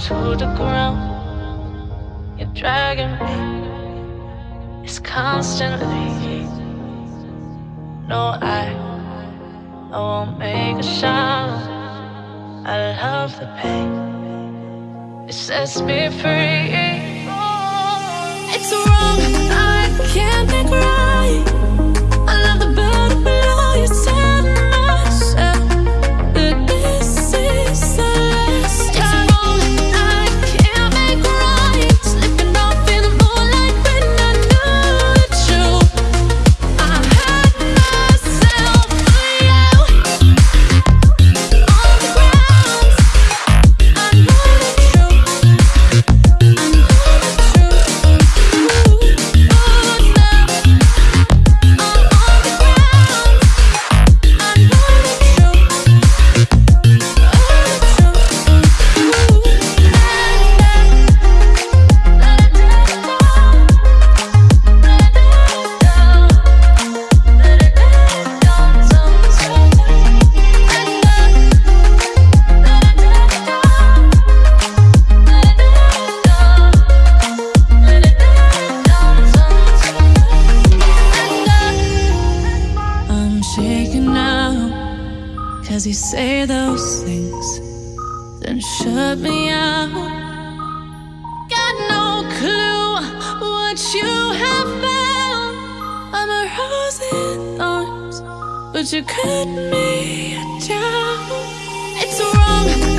to the ground. You're dragging me. It's constantly. No, I, I won't make a sound. I love the pain. It sets me free. It's wrong. I can't Cause you say those things, then shut me out. Got no clue what you have found. I'm a rose in thorns, but you cut me down. It's wrong.